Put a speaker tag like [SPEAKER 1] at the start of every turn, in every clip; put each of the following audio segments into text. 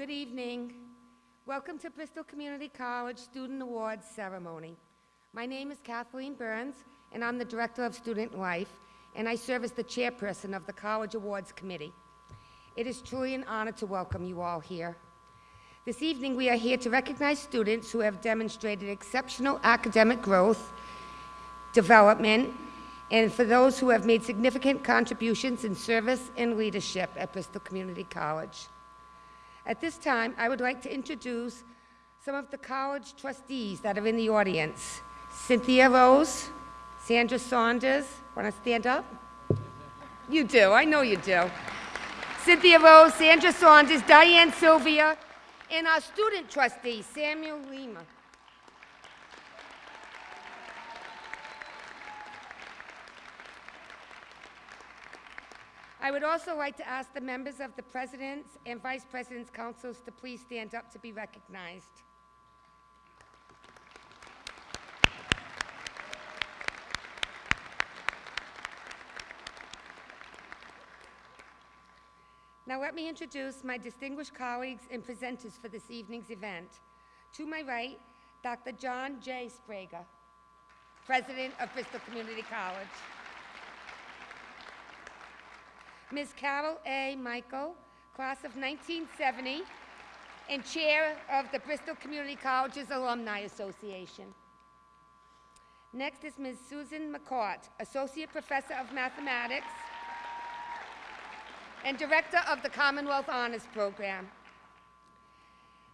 [SPEAKER 1] Good evening. Welcome to Bristol Community College Student Awards Ceremony. My name is Kathleen Burns, and I'm the Director of Student Life, and I serve as the chairperson of the College Awards Committee. It is truly an honor to welcome you all here. This evening, we are here to recognize students who have demonstrated exceptional academic growth, development, and for those who have made significant contributions in service and leadership at Bristol Community College. At this time, I would like to introduce some of the college trustees that are in the audience. Cynthia Rose, Sandra Saunders, want to stand up? You do, I know you do. Cynthia Rose, Sandra Saunders, Diane Sylvia, and our student trustee, Samuel Lima. I would also like to ask the members of the President's and Vice President's Councils to please stand up to be recognized. Now let me introduce my distinguished colleagues and presenters for this evening's event. To my right, Dr. John J. Sprague, President of Bristol Community College. Ms. Carol A. Michael, class of 1970, and Chair of the Bristol Community Colleges Alumni Association. Next is Ms. Susan McCourt, Associate Professor of Mathematics and Director of the Commonwealth Honors Program.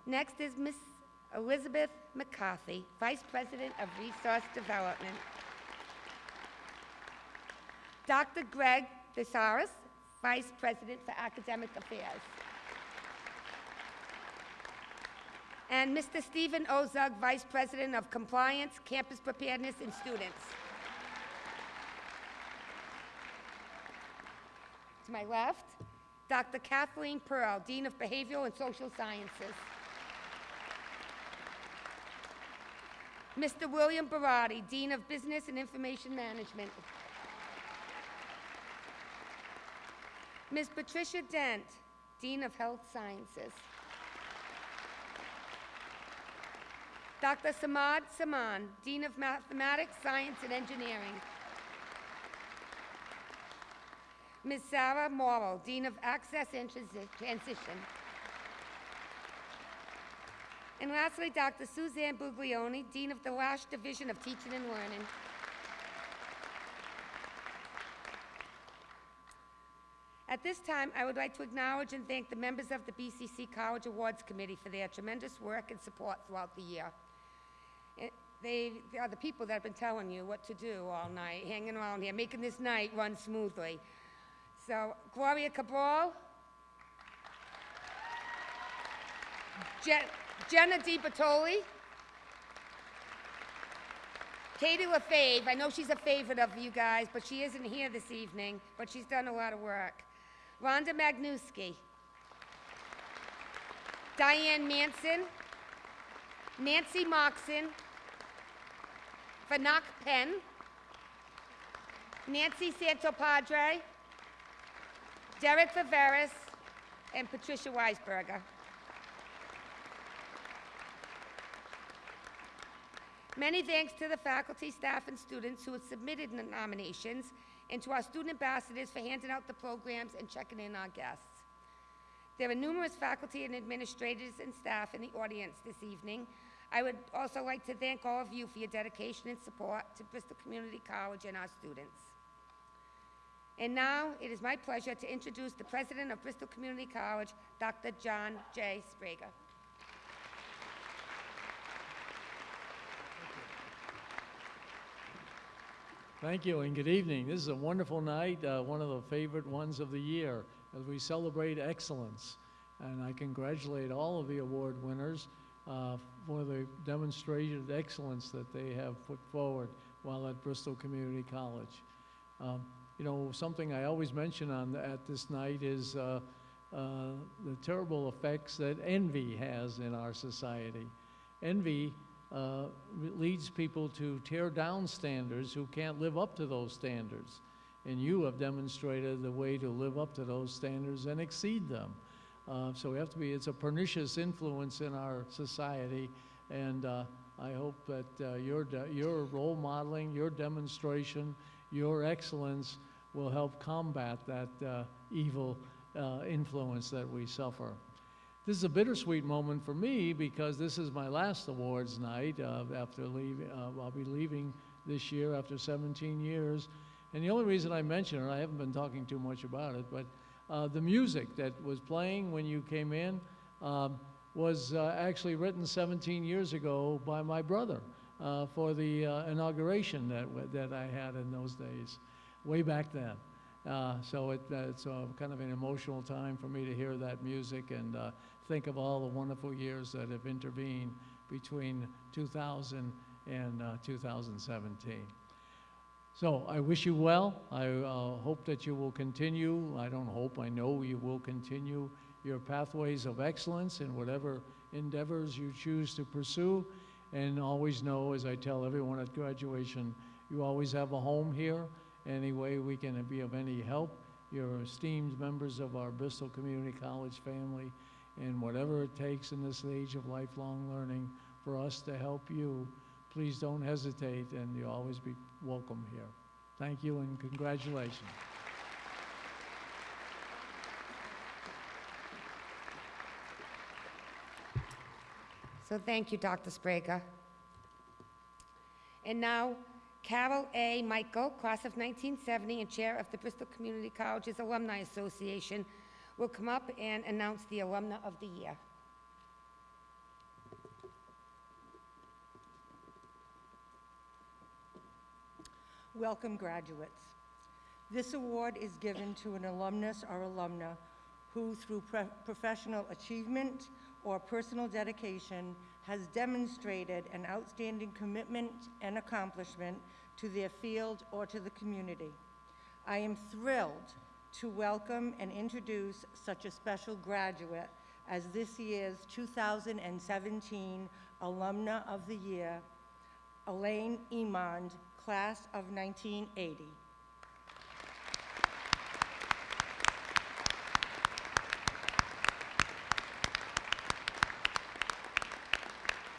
[SPEAKER 1] Next is Ms. Elizabeth McCarthy, Vice President of Resource Development. Dr. Greg Thesaurus, Vice President for Academic Affairs. And Mr. Stephen Ozug, Vice President of Compliance, Campus Preparedness, and Students. To my left, Dr. Kathleen Pearl, Dean of Behavioral and Social Sciences. Mr. William Barati, Dean of Business and Information Management. Ms. Patricia Dent, Dean of Health Sciences. Dr. Samad Saman, Dean of Mathematics, Science, and Engineering. Ms. Sarah Morrow, Dean of Access and Transi- Transition. And lastly, Dr. Suzanne Buglioni, Dean of the Lash Division of Teaching and Learning. At this time, I would like to acknowledge and thank the members of the BCC College Awards Committee for their tremendous work and support throughout the year. It- They, they are the people that have been telling you what to do all night, hanging around here, making this night run smoothly. So Gloria Cabral, Je- Jenna Di Bertoli, Katie LaFave, I know she's a favorite of you guys, but she isn't here this evening, but she's done a lot of work. Rhonda Magnuski, Diane Manson, Nancy Moxon, Fanak Penn, Nancy Santopadre, Derek Viveris, and Patricia Weisberger. Many thanks to the faculty, staff, and students who have submitted the nominations, and to our student ambassadors for handing out the programs and checking in our guests. There are numerous faculty and administrators and staff in the audience this evening. I would also like to thank all of you for your dedication and support to Bristol Community College and our students. And now, it is my pleasure to introduce the president of Bristol Community College, Dr. John J. Sprague.
[SPEAKER 2] Thank you and good evening. This is a wonderful night, uh, one of the favorite ones of the year as we celebrate excellence. And I congratulate all of the award winners uh, for the demonstration of excellence that they have put forward while at Bristol Community College. Um, you know, something I always mention on at this night is uh, uh, the terrible effects that envy has in our society. Envy uh, leads people to tear down standards who can't live up to those standards. And you have demonstrated the way to live up to those standards and exceed them. Uh, So we have to be, it's a pernicious influence in our society, and uh, I hope that uh, your, your role modeling, your demonstration, your excellence will help combat that uh, evil uh, influence that we suffer. This is a bittersweet moment for me because this is my last awards night uh, after leaving. Uh, I'll be leaving this year after 17 years. And the only reason I mention it, I haven't been talking too much about it, but uh, the music that was playing when you came in um, was uh, actually written 17 years ago by my brother uh, for the uh, inauguration that, that I had in those days, way back then. Uh, so it, uh, it's uh, kind of an emotional time for me to hear that music and think of all the wonderful years that have intervened between 2000 and uh, 2017. So I wish you well. I uh, hope that you will continue. I don't hope, I know you will continue your pathways of excellence in whatever endeavors you choose to pursue. And always know, as I tell everyone at graduation, you always have a home here. Any way we can be of any help, you're esteemed members of our Bristol Community College family. And whatever it takes in this age of lifelong learning for us to help you, please don't hesitate, and you'll always be welcome here. Thank you and congratulations.
[SPEAKER 1] So thank you, Dr. Sprague. And now, Carol A. Michael, class of 1970 and chair of the Bristol Community Colleges Alumni Association, will come up and announce the alumna of the year.
[SPEAKER 3] Welcome, graduates. This award is given to an alumnus or alumna who, through professional achievement or personal dedication, has demonstrated an outstanding commitment and accomplishment to their field or to the community. I am thrilled to welcome and introduce such a special graduate as this year's 2017 Alumna of the Year, Elaine Emond, class of 1980.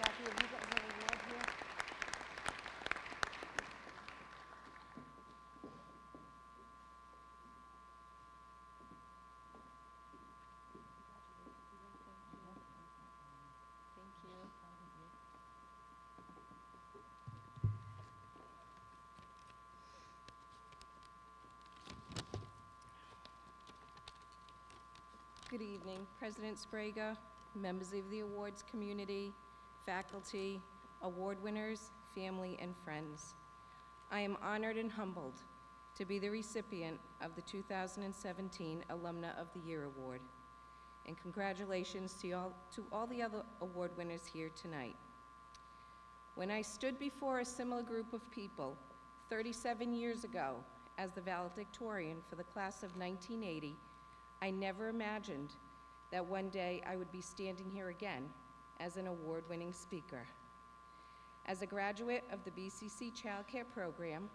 [SPEAKER 3] Kathy, have you got her award here?
[SPEAKER 4] Thank you. Good evening, President Sprague, members of the awards community, faculty, award winners, family, and friends. I am honored and humbled to be the recipient of the 2017 Alumna of the Year Award and congratulations to all, to all the other award winners here tonight. When I stood before a similar group of people 37 years ago as the valedictorian for the class of 1980, I never imagined that one day I would be standing here again as an award-winning speaker. As a graduate of the BCC Child Care Program,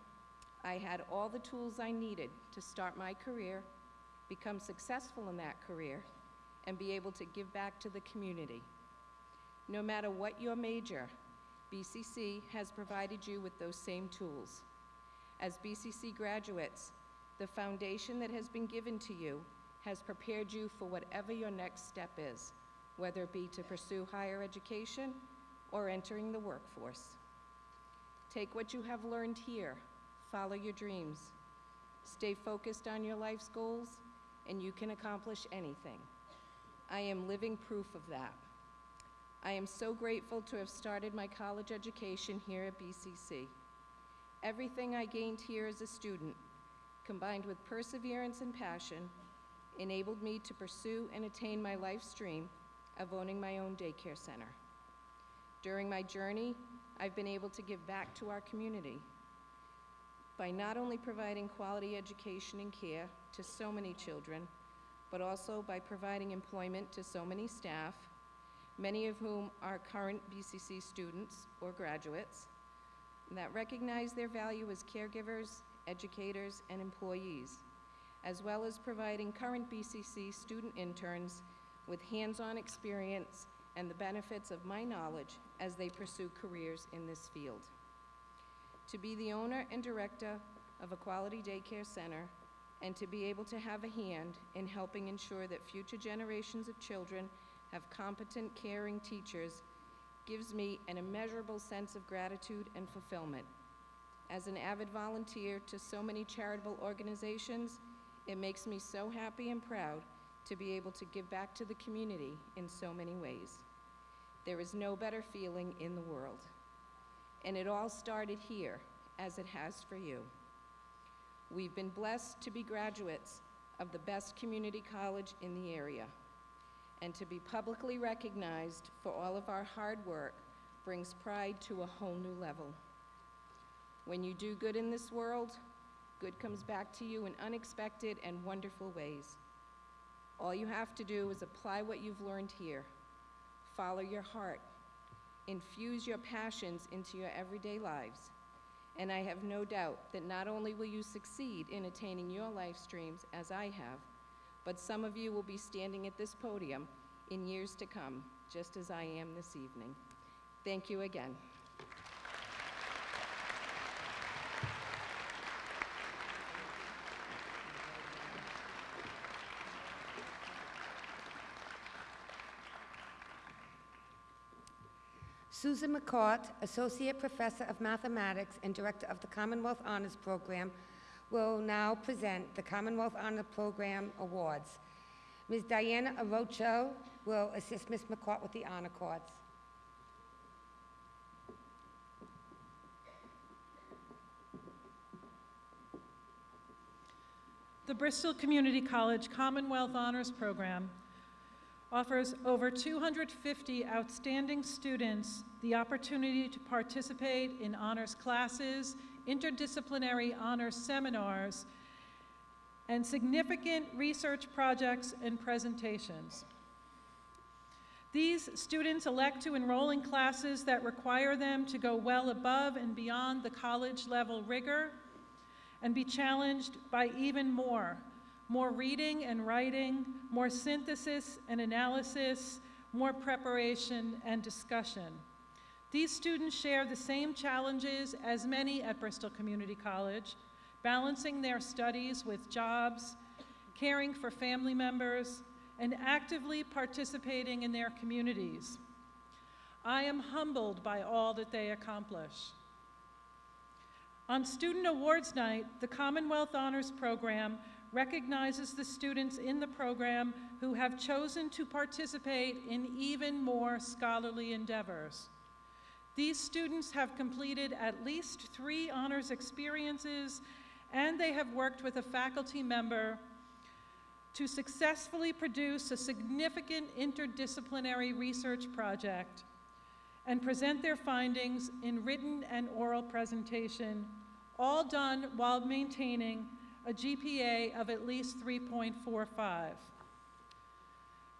[SPEAKER 4] I had all the tools I needed to start my career, become successful in that career, and be able to give back to the community. No matter what your major, BCC has provided you with those same tools. As BCC graduates, the foundation that has been given to you has prepared you for whatever your next step is, whether it be to pursue higher education or entering the workforce. Take what you have learned here, follow your dreams, stay focused on your life's goals, and you can accomplish anything. I am living proof of that. I am so grateful to have started my college education here at BCC. Everything I gained here as a student, combined with perseverance and passion, enabled me to pursue and attain my life's dream of owning my own daycare center. During my journey, I've been able to give back to our community by not only providing quality education and care to so many children, but also by providing employment to so many staff, many of whom are current BCC students or graduates, that recognize their value as caregivers, educators, and employees, as well as providing current BCC student interns with hands-on experience and the benefits of my knowledge as they pursue careers in this field. To be the owner and director of a quality daycare center and to be able to have a hand in helping ensure that future generations of children have competent, caring teachers gives me an immeasurable sense of gratitude and fulfillment. As an avid volunteer to so many charitable organizations, it makes me so happy and proud to be able to give back to the community in so many ways. There is no better feeling in the world. And it all started here, as it has for you. We've been blessed to be graduates of the best community college in the area. And to be publicly recognized for all of our hard work brings pride to a whole new level. When you do good in this world, good comes back to you in unexpected and wonderful ways. All you have to do is apply what you've learned here, follow your heart, infuse your passions into your everyday lives, and I have no doubt that not only will you succeed in attaining your life streams as I have, but some of you will be standing at this podium in years to come, just as I am this evening. Thank you again.
[SPEAKER 1] Susan McCourt, Associate Professor of Mathematics and Director of the Commonwealth Honors Program, will now present the Commonwealth Honor Program Awards. Ms. Diana Arocho will assist Ms. McCourt with the honor cords.
[SPEAKER 5] The Bristol Community College Commonwealth Honors Program offers over 250 outstanding students the opportunity to participate in honors classes, interdisciplinary honors seminars, and significant research projects and presentations. These students elect to enroll in classes that require them to go well above and beyond the college level rigor and be challenged by even more more reading and writing, more synthesis and analysis, more preparation and discussion. These students share the same challenges as many at Bristol Community College, balancing their studies with jobs, caring for family members, and actively participating in their communities. I am humbled by all that they accomplish. On Student Awards Night, the Commonwealth Honors Program recognizes the students in the program who have chosen to participate in even more scholarly endeavors. These students have completed at least three honors experiences and they have worked with a faculty member to successfully produce a significant interdisciplinary research project and present their findings in written and oral presentation, all done while maintaining a GPA of at least 3.45.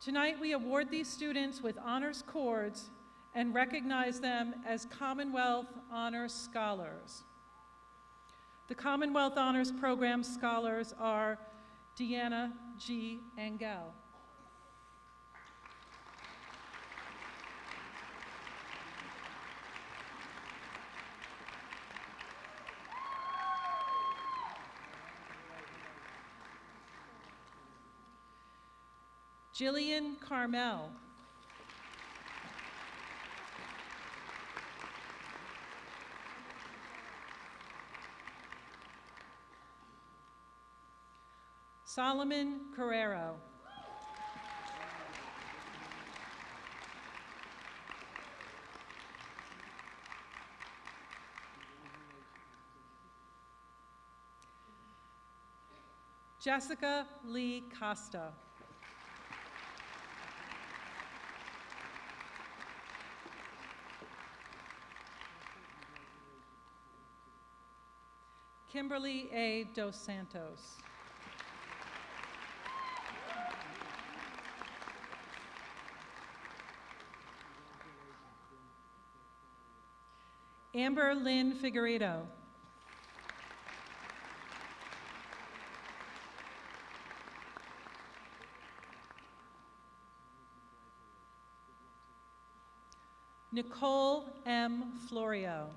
[SPEAKER 5] Tonight, we award these students with honors cords and recognize them as Commonwealth Honors Scholars. The Commonwealth Honors Program scholars are Deanna G. Engel. Jillian Carmel. Solomon Carrero. Jessica Lee Costa. Kimberly A. Dos Santos. Amber Lynn Figueredo. Nicole M. Florio.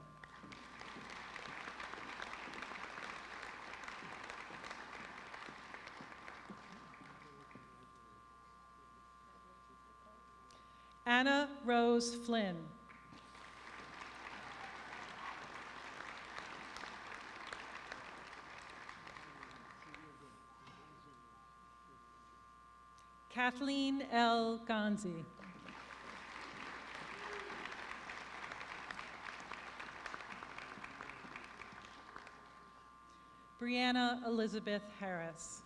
[SPEAKER 5] Anna Rose Flynn. Kathleen L. Gonzi. Brianna Elizabeth Harris.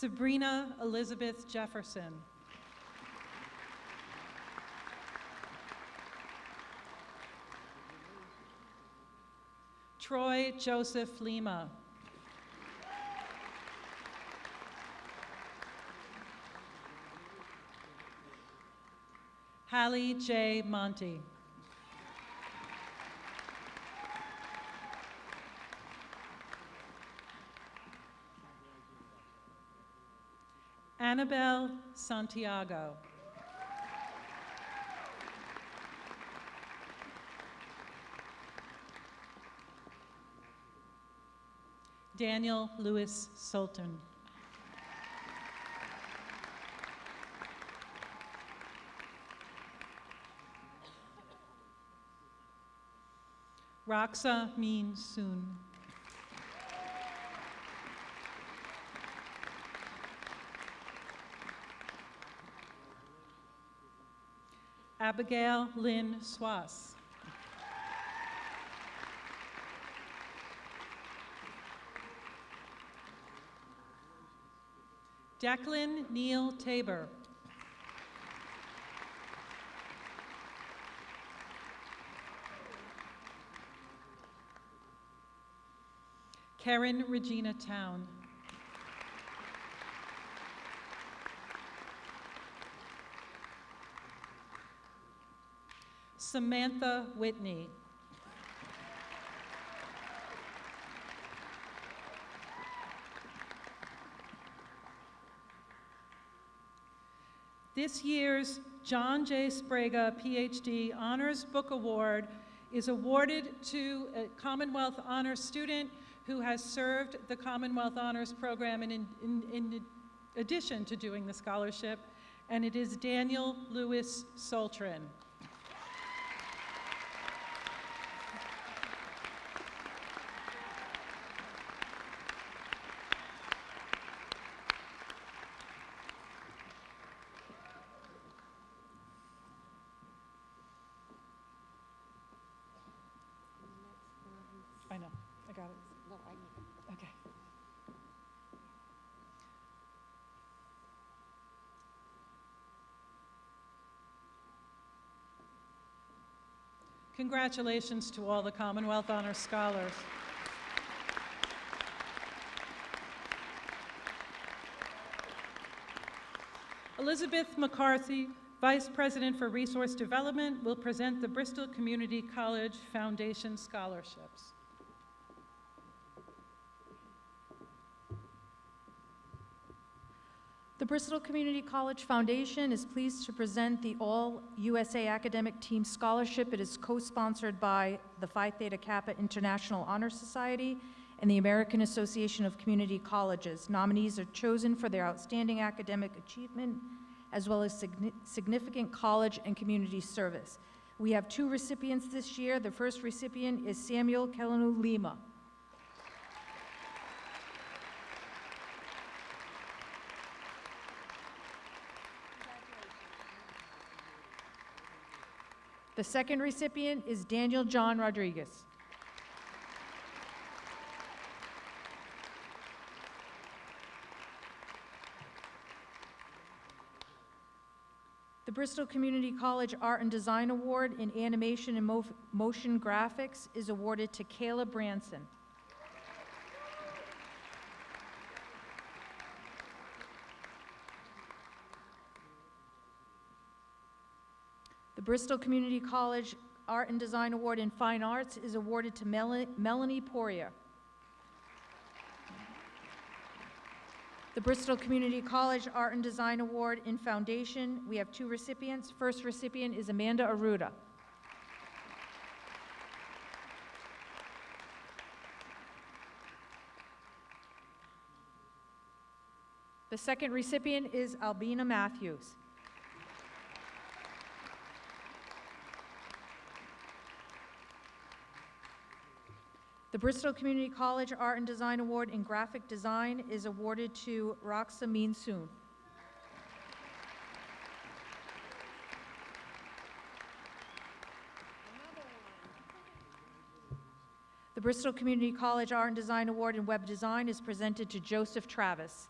[SPEAKER 5] Sabrina Elizabeth Jefferson. Troy Joseph Lima. Hallie J. Monty. Annabelle Santiago. Daniel Lewis Sultan. Roxa Min Soon. Abigail Lynn Swass. Declan Neil Tabor. Karen Regina Town. Samantha Whitney. This year's John J. Sprague, PhD Honors Book Award is awarded to a Commonwealth Honors student who has served the Commonwealth Honors Program in, in, in addition to doing the scholarship, and it is Daniel Lewis Soltrin. I know, I got it.
[SPEAKER 1] No, I need
[SPEAKER 5] Okay. Congratulations to all the Commonwealth Honor Scholars. Elizabeth McCarthy, Vice President for Resource Development, will present the Bristol Community College Foundation Scholarships.
[SPEAKER 6] The Bristol Community College Foundation is pleased to present the All USA Academic Team Scholarship. It is co-sponsored by the Phi Theta Kappa International Honor Society and the American Association of Community Colleges. Nominees are chosen for their outstanding academic achievement as well as signi- significant college and community service. We have two recipients this year. The first recipient is Samuel Kelenu Lima. The second recipient is Daniel John Rodriguez. The Bristol Community College Art and Design Award in Animation and Mo- Motion Graphics is awarded to Kayla Branson. Bristol Community College Art and Design Award in Fine Arts is awarded to Mel- Melanie Poirier. The Bristol Community College Art and Design Award in Foundation, we have two recipients. First recipient is Amanda Aruda. The second recipient is Albina Matthews. The Bristol Community College Art and Design Award in Graphic Design is awarded to Roxa Soon. The Bristol Community College Art and Design Award in Web Design is presented to Joseph Travis.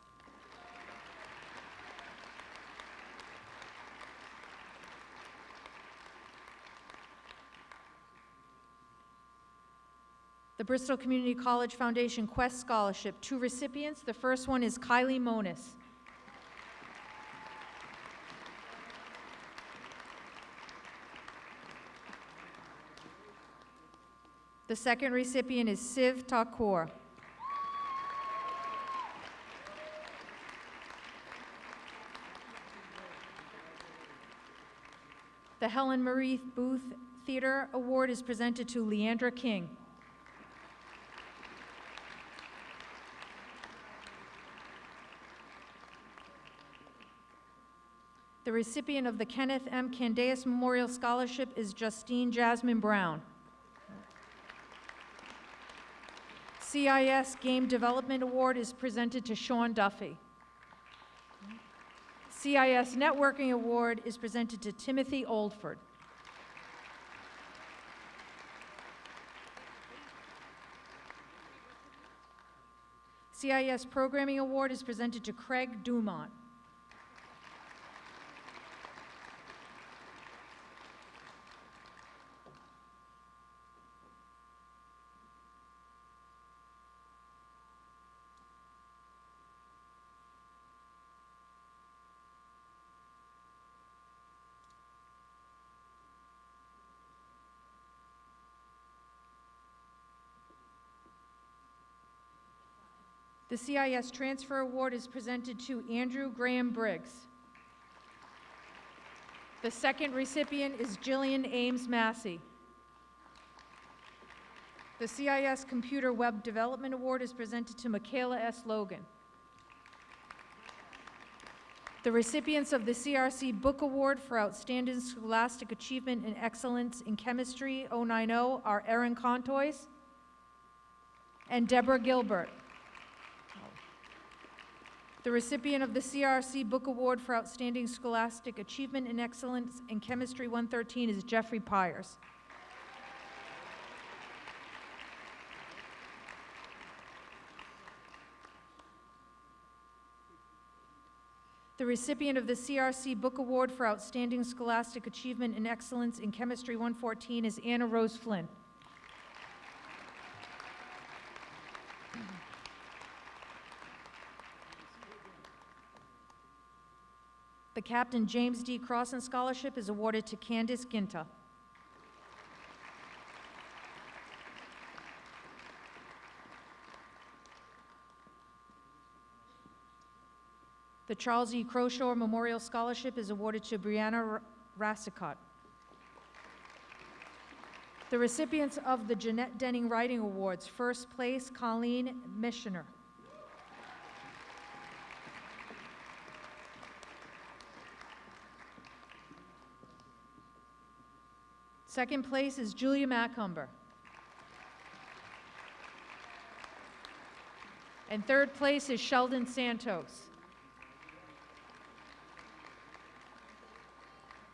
[SPEAKER 6] The Bristol Community College Foundation Quest Scholarship, two recipients. The first one is Kylie Monis. The second recipient is Siv Thakur. The Helen Marie Booth Theater Award is presented to Leandra King. The recipient of the Kenneth M. Candeas Memorial Scholarship is Justine Jasmine Brown. CIS Game Development Award is presented to Sean Duffy. CIS Networking Award is presented to Timothy Oldford. CIS Programming Award is presented to Craig Dumont. CIS Transfer Award is presented to Andrew Graham Briggs. The second recipient is Jillian Ames Massey. The CIS Computer Web Development Award is presented to Michaela S. Logan. The recipients of the CRC Book Award for Outstanding Scholastic Achievement and Excellence in Chemistry 090 are Erin Contois and Deborah Gilbert. The recipient of the CRC Book Award for Outstanding Scholastic Achievement and Excellence in Chemistry 113 is Jeffrey Pyers. The recipient of the CRC Book Award for Outstanding Scholastic Achievement and Excellence in Chemistry 114 is Anna Rose Flynn. The Captain James D. Crossan Scholarship is awarded to Candice Ginta. The Charles E. Croshaw Memorial Scholarship is awarded to Brianna Rassicot. The recipients of the Jeanette Denning Writing Awards, first place, Colleen Missioner. Second place is Julia Macumber. And third place is Sheldon Santos.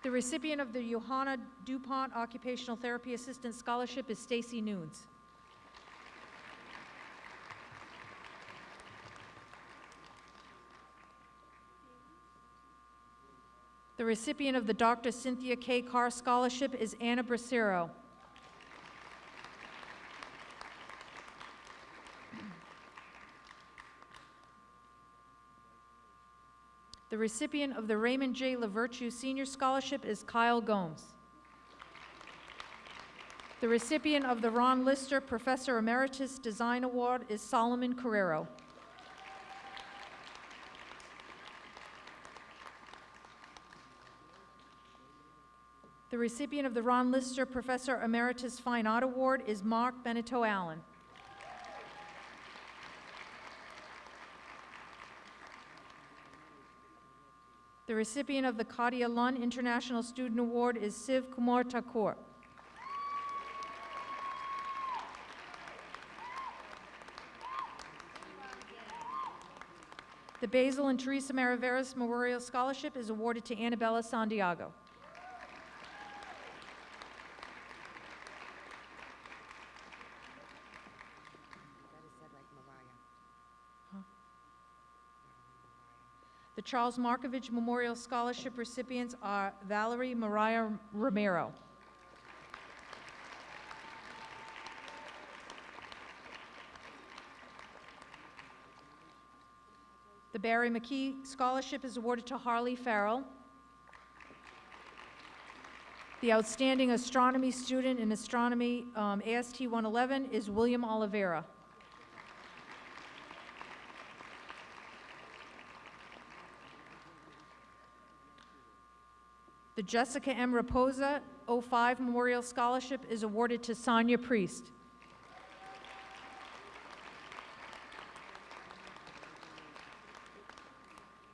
[SPEAKER 6] The recipient of the Johanna DuPont Occupational Therapy Assistant Scholarship is Stacy Nunes. The recipient of the Dr. Cynthia K. Carr Scholarship is Anna Bracero. The recipient of the Raymond J. LaVirtue Senior Scholarship is Kyle Gomes. The recipient of the Ron Lister Professor Emeritus Design Award is Solomon Carrero. The recipient of the Ron Lister Professor Emeritus Fine Art Award is Mark Benito Allen. The recipient of the Kadia Lund International Student Award is Siv Kumar Thakur. The Basil and Teresa Maraveras Memorial Scholarship is awarded to Annabella Santiago.
[SPEAKER 1] That is said like Mariah.
[SPEAKER 6] The Charles Markovich Memorial Scholarship recipients are Valerie Mariah Romero. The Barry McKee Scholarship is awarded to Harley Farrell. The Outstanding Astronomy Student in Astronomy um, AST 111 is William Oliveira. The Jessica M. Raposa 05 Memorial Scholarship is awarded to Sonia Priest.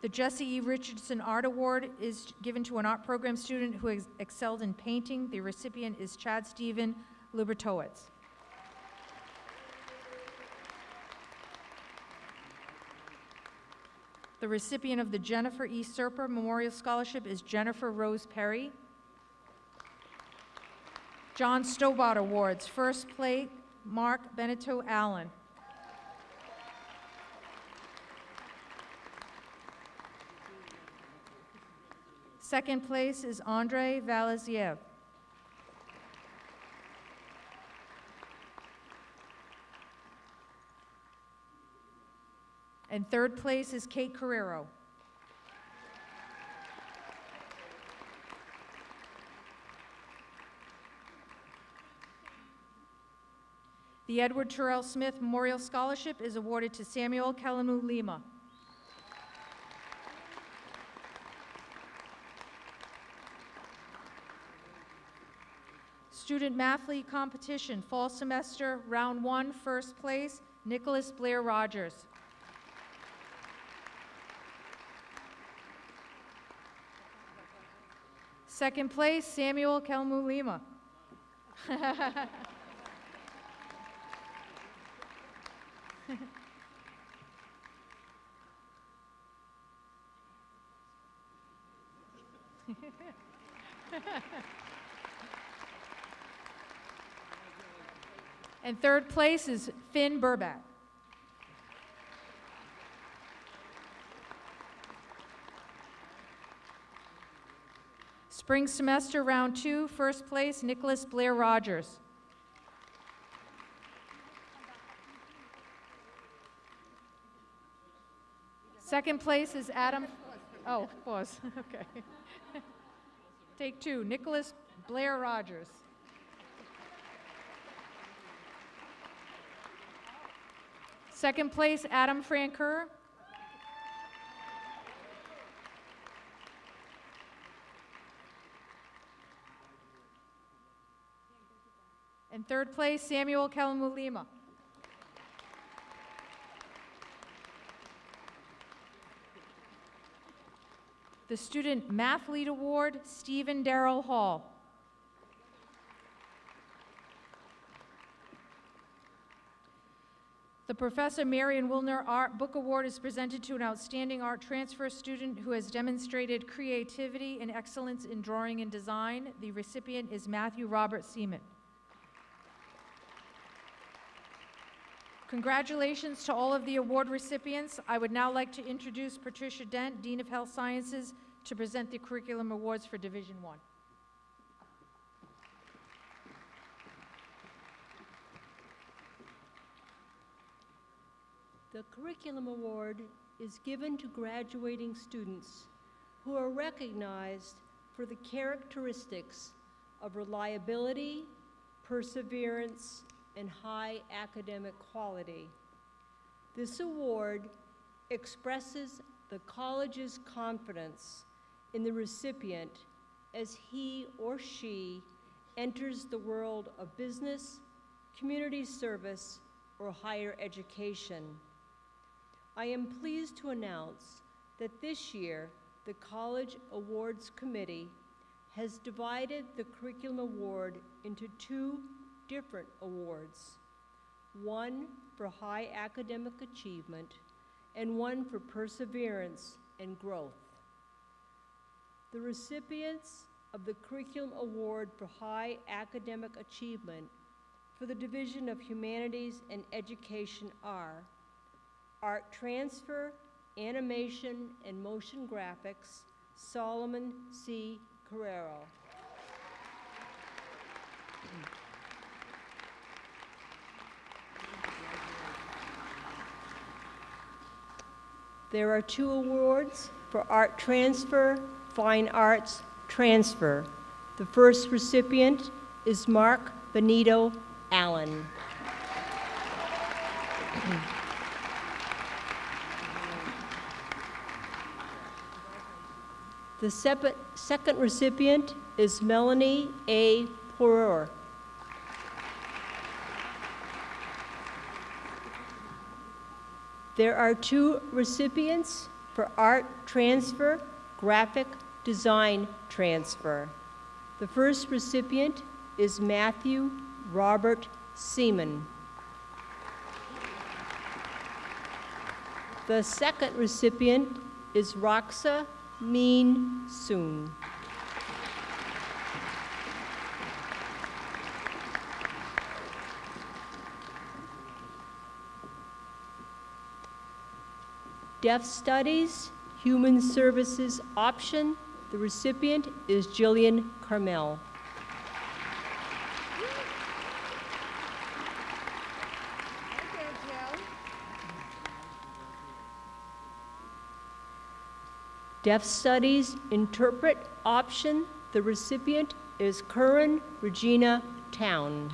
[SPEAKER 6] The Jesse E. Richardson Art Award is given to an art program student who has excelled in painting. The recipient is Chad Steven Lubertowitz. The recipient of the Jennifer E. Serper Memorial Scholarship is Jennifer Rose Perry. John Stobart Awards, first place, Mark Benito Allen. Second place is Andre Valaziev. And third place is Kate Carrero. The Edward Terrell Smith Memorial Scholarship is awarded to Samuel Kalamu Lima. Student Mathlete Competition, Fall Semester, Round One, First Place, Nicholas Blair Rogers. Second place, Samuel Kelmu Lima. And third place is Finn Burback. Spring semester, round two, first place, Nicholas Blair Rogers. Second place is Adam, oh, pause, okay. Take two, Nicholas Blair Rogers. Second place, Adam Franker. And third place, Samuel Kalamulima. The Student Mathlete Award, Stephen Darrell Hall. The Professor Marion Wilner Art Book Award is presented to an outstanding art transfer student who has demonstrated creativity and excellence in drawing and design. The recipient is Matthew Robert Seaman. Congratulations to all of the award recipients. I would now like to introduce Patricia Dent, Dean of Health Sciences, to present the curriculum awards for Division One.
[SPEAKER 7] The Curriculum Award is given to graduating students who are recognized for the characteristics of reliability, perseverance, and high academic quality. This award expresses the college's confidence in the recipient as he or she enters the world of business, community service, or higher education. I am pleased to announce that this year, the College Awards Committee has divided the Curriculum Award into two different awards. One for high academic achievement and one for perseverance and growth. The recipients of the Curriculum Award for High Academic Achievement for the Division of Humanities and Education are Art Transfer, Animation, and Motion Graphics, Solomon C. Carrero. There are two awards for art transfer, fine arts transfer. The first recipient is Mark Benito Allen. The second recipient is Melanie A. Poror. There are two recipients for art transfer, graphic design transfer. The first recipient is Matthew Robert Seaman. The second recipient is Roxa Mean Soon. Deaf Studies, Human Services option. The recipient is Jillian Carmel. Deaf Studies Interpret option. The recipient is Karen Regina Town.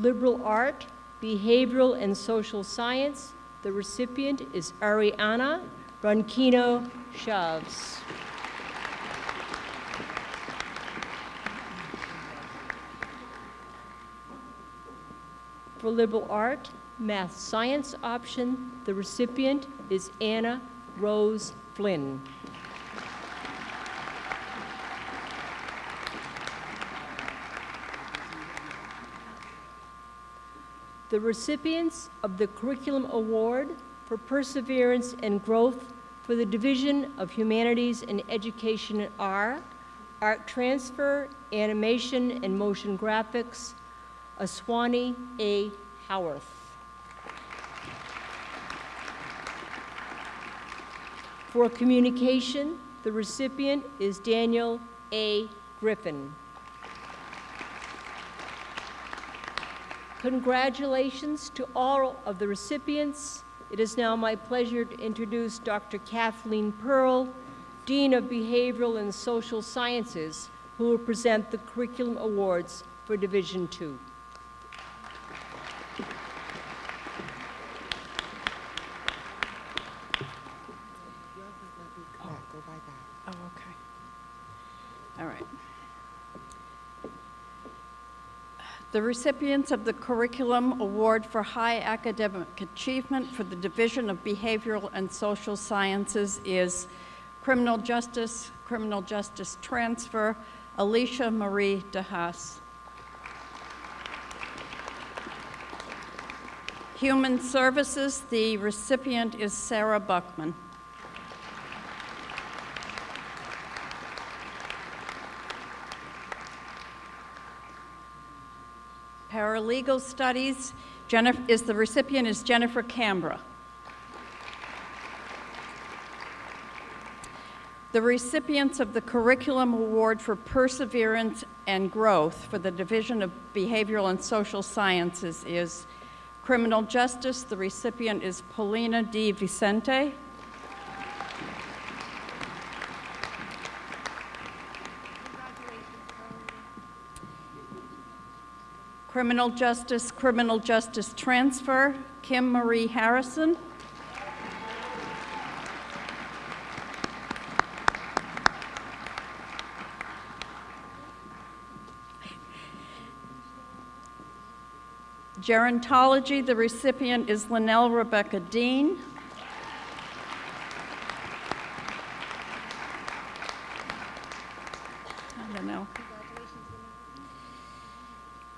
[SPEAKER 7] Liberal Art, Behavioral and Social Science. The recipient is Ariana Ronquino Chaves. For liberal art, math science option, the recipient is Anna Rose Flynn. The recipients of the Curriculum Award for Perseverance and Growth for the Division of Humanities and Education are Art Transfer, Animation, and Motion Graphics, Aswani A. Howarth. For communication, the recipient is Daniel A. Griffin. Congratulations to all of the recipients. It is now my pleasure to introduce Dr. Kathleen Pearl, Dean of Behavioral and Social Sciences, who will present the Curriculum Awards for Division Two.
[SPEAKER 1] Go by that.
[SPEAKER 8] Oh, okay. All right. The recipients of the Curriculum Award for High Academic Achievement for the Division of Behavioral and Social Sciences is Criminal Justice, Criminal Justice Transfer, Alicia Marie DeHaas. Human Services, the recipient is Sarah Buckman. Paralegal Studies Jennifer, is the recipient is Jennifer Cambra. The recipients of the Curriculum Award for Perseverance and Growth for the Division of Behavioral and Social Sciences is Criminal Justice. The recipient is Paulina D. Vicente. Criminal Justice, Criminal Justice Transfer, Kim Marie Harrison. Gerontology, the recipient is Linnell Rebecca Dean. I don't know.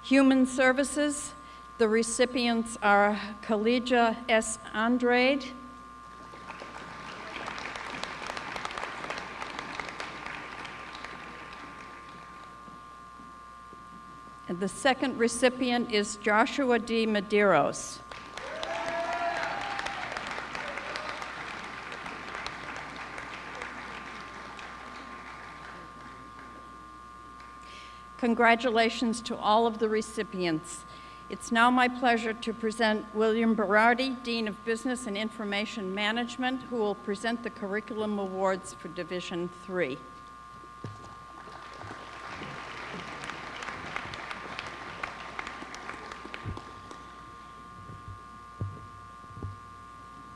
[SPEAKER 8] Human Services, the recipients are Kalija S. Andrade. And the second recipient is Joshua D. Medeiros. Congratulations to all of the recipients. It's now my pleasure to present William Berardi, Dean of Business and Information Management, who will present the Curriculum Awards for Division Three.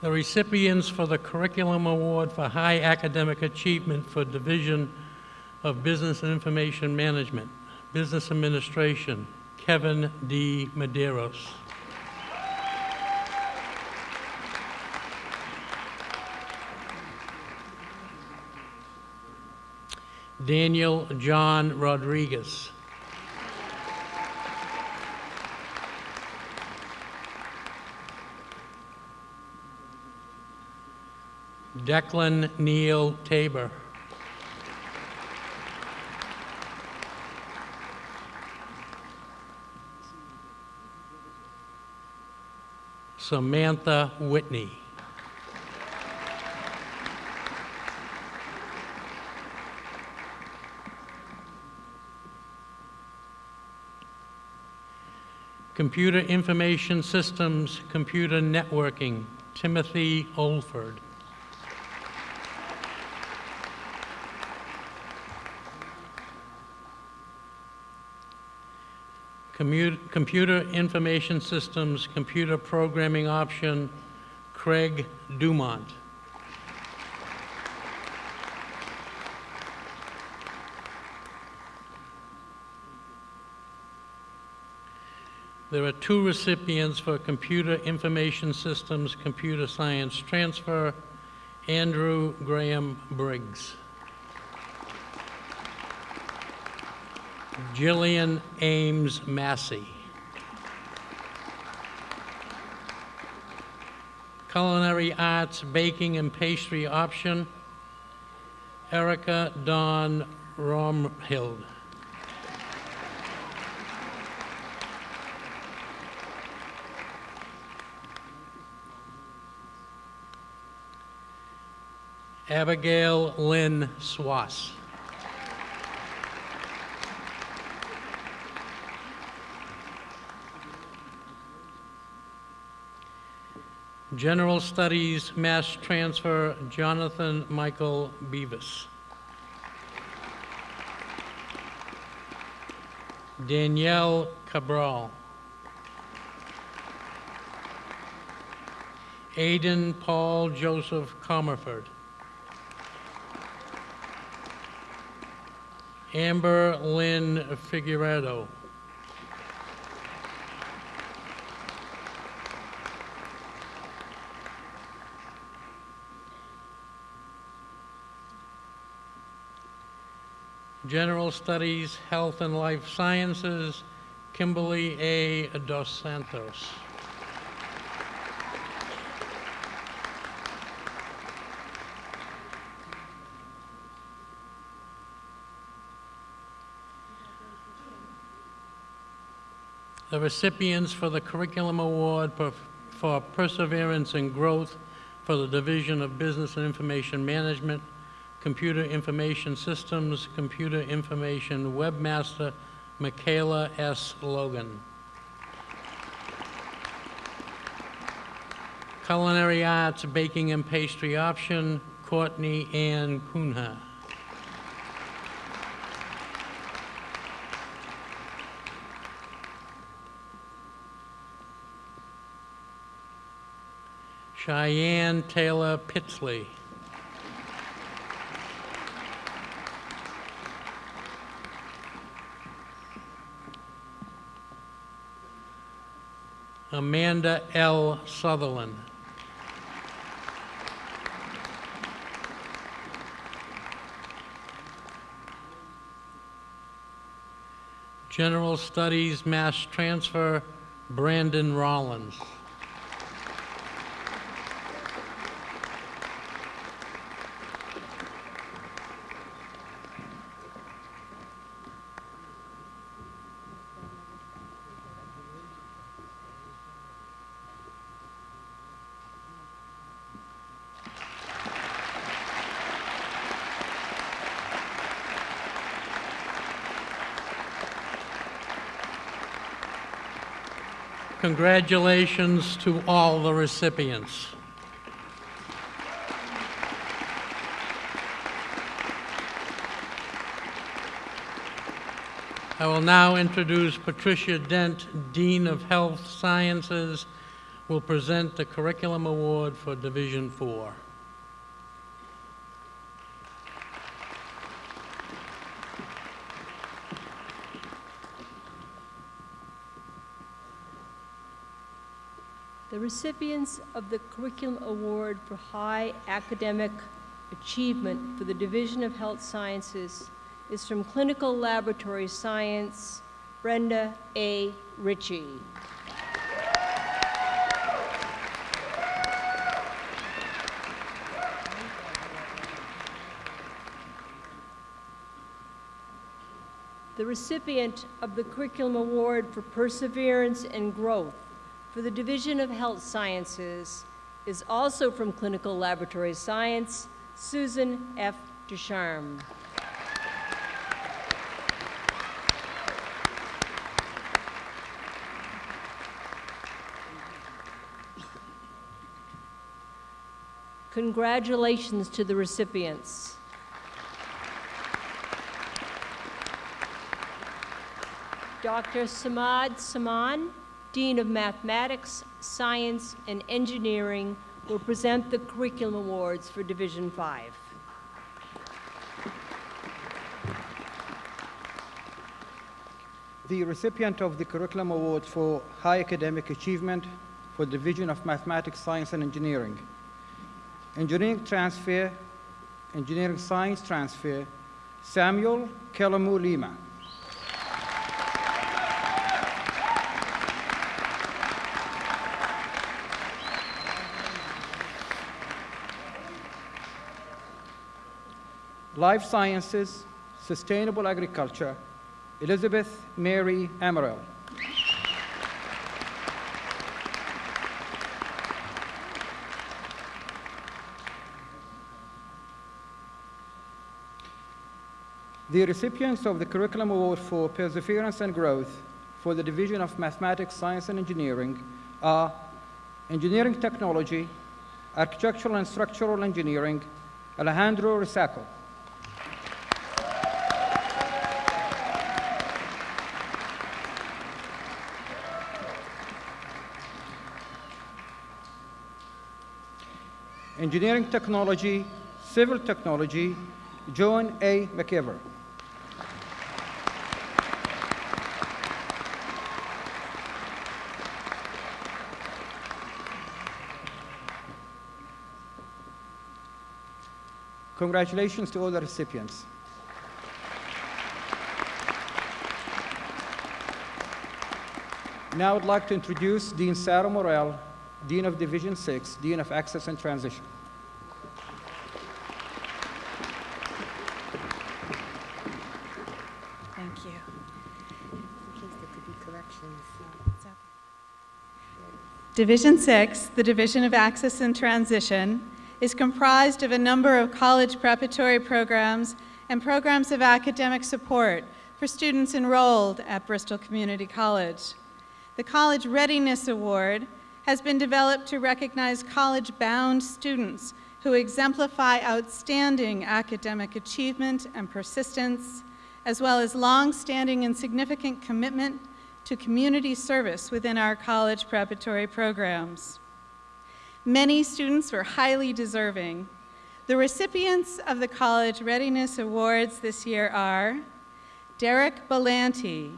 [SPEAKER 9] The recipients for the Curriculum Award for High Academic Achievement for Division of Business and Information Management, Business Administration, Kevin D. Medeiros. Daniel John Rodriguez. Declan Neil Tabor. Samantha Whitney. Computer Information Systems, Computer Networking, Timothy Oldford. Computer Information Systems, Computer Programming Option, Craig Dumont. There are two recipients for Computer Information Systems, Computer Science Transfer, Andrew Graham Briggs. Jillian Ames Massey. Culinary Arts Baking and Pastry Option, Erica Dawn Romhild. Abigail Lynn Swass. General Studies Mass Transfer, Jonathan Michael Beavis. Danielle Cabral. Aidan Paul Joseph Comerford. Amber Lynn Figueredo. General Studies, Health and Life Sciences, Kimberly A. Dos Santos. The recipients for the Curriculum Award for- for Perseverance and Growth for the Division of Business and Information Management, Computer Information Systems, Computer Information Webmaster, Michaela S. Logan. Culinary Arts Baking and Pastry Option, Courtney Ann Cunha. Cheyenne Taylor Pitsley. Amanda L. Sutherland. General Studies Mass Transfer, Brandon Rollins. Congratulations to all the recipients. I will now introduce Patricia Dent, Dean of Health Sciences, will present the Curriculum Award for Division
[SPEAKER 7] 4. Recipients of the Curriculum Award for High Academic Achievement for the Division of Health Sciences is from Clinical Laboratory Science, Brenda A. Ritchie. The recipient of the Curriculum Award for Perseverance and Growth for the Division of Health Sciences is also from Clinical Laboratory Science, Susan F. Ducharme. Congratulations to the recipients. Dr. Samad Saman, Dean of Mathematics, Science, and Engineering, will present the Curriculum Awards for Division 5.
[SPEAKER 10] The recipient of the Curriculum Award for High Academic Achievement for the Division of Mathematics, Science, and Engineering. Engineering Transfer, Engineering Science Transfer, Samuel Kelamu Lima. Life Sciences, Sustainable Agriculture, Elizabeth Mary Amaral. The recipients of the Curriculum Award for Perseverance and Growth for the Division of Mathematics, Science, and Engineering are Engineering Technology, Architectural and Structural Engineering, Alejandro Risaco. Engineering Technology, Civil Technology, John A. McIver. Congratulations to all the recipients. Now I'd like to introduce Dean Sarah Morel, Dean of Division 6, Dean of Access and Transition.
[SPEAKER 6] Thank you.
[SPEAKER 1] In case there could be corrections.
[SPEAKER 11] Division 6, the Division of Access and Transition, is comprised of a number of college preparatory programs and programs of academic support for students enrolled at Bristol Community College. The College Readiness Award has been developed to recognize college-bound students who exemplify outstanding academic achievement and persistence, as well as long-standing and significant commitment to community service within our college preparatory programs. Many students were highly deserving. The recipients of the College Readiness Awards this year are Derek Belanti,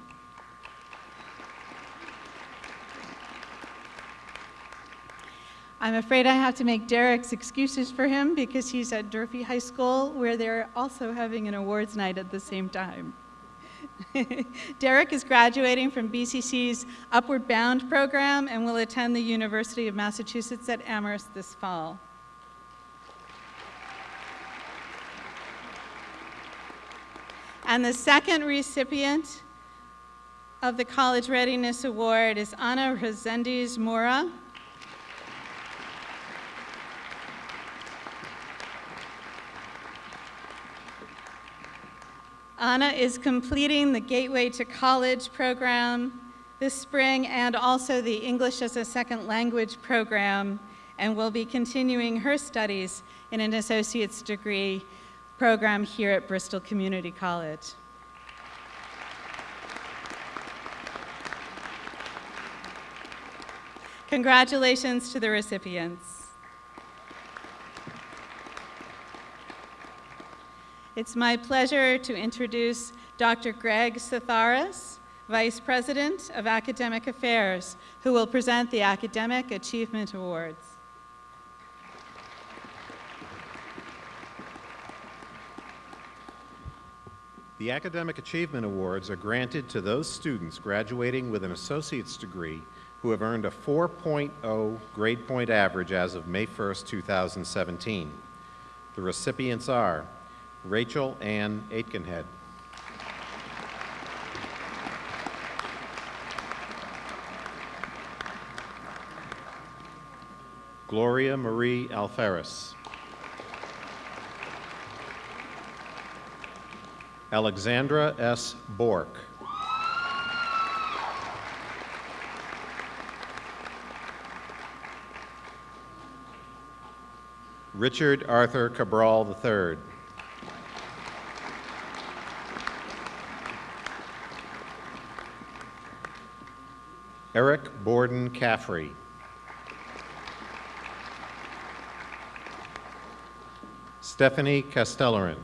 [SPEAKER 11] I'm afraid I have to make Derek's excuses for him because he's at Durfee High School where they're also having an awards night at the same time. Derek is graduating from BCC's Upward Bound program and will attend the University of Massachusetts at Amherst this fall. And the second recipient of the College Readiness Award is Ana Resendiz Mora. Anna is completing the Gateway to College program this spring and also the English as a Second Language program and will be continuing her studies in an associate's degree program here at Bristol Community College. Congratulations to the recipients. It's my pleasure to introduce Dr. Greg Satharis, Vice President of Academic Affairs, who will present the Academic Achievement Awards.
[SPEAKER 12] The Academic Achievement Awards are granted to those students graduating with an associate's degree who have earned a 4.0 grade point average as of May 1, 2017. The recipients are Rachel Ann Aitkenhead. Gloria Marie Alferis. Alexandra S. Bork. Richard Arthur Cabral III. Eric Borden Caffrey. Stephanie Castellarin.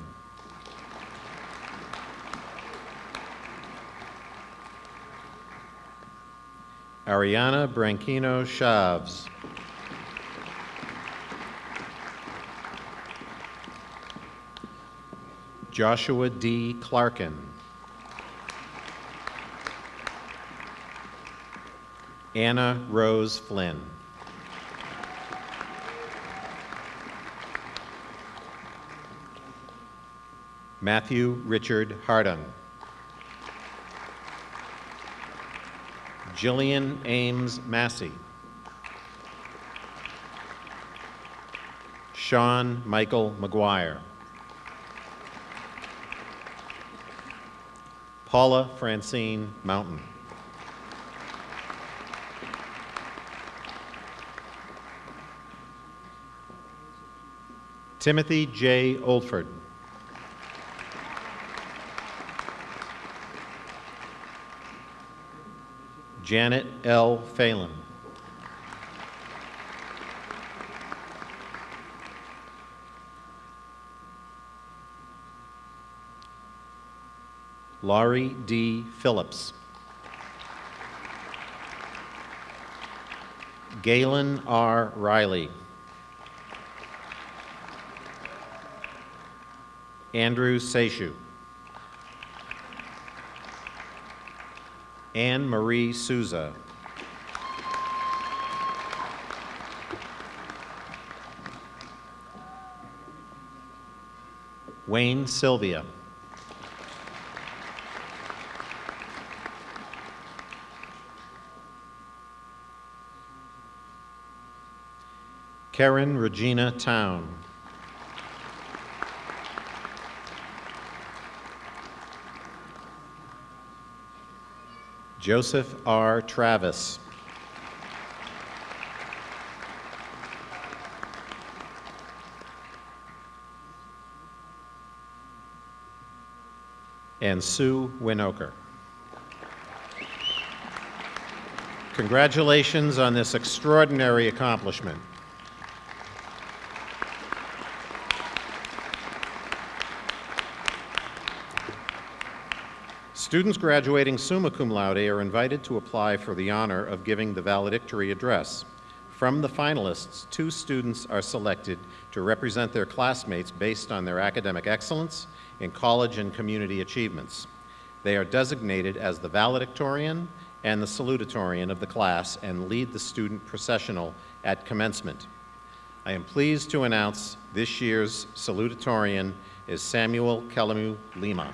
[SPEAKER 12] Ariana Branquino Chaves. Joshua D. Clarkin. Anna Rose Flynn. Matthew Richard Hardung. Jillian Ames Massey. Sean Michael McGuire. Paula Francine Mountain. Timothy J. Oldford. Janet L. Phelan. Laurie D. Phillips. Galen R. Riley. Andrew Seishu. Anne Marie Souza. Wayne Sylvia. Karen Regina Town. Joseph R. Travis. And Sue Winoker. Congratulations on this extraordinary accomplishment. Students graduating summa cum laude are invited to apply for the honor of giving the valedictory address. From the finalists, two students are selected to represent their classmates based on their academic excellence in college and community achievements. They are designated as the valedictorian and the salutatorian of the class and lead the student processional at commencement. I am pleased to announce this year's salutatorian is Samuel Kelamu Lima.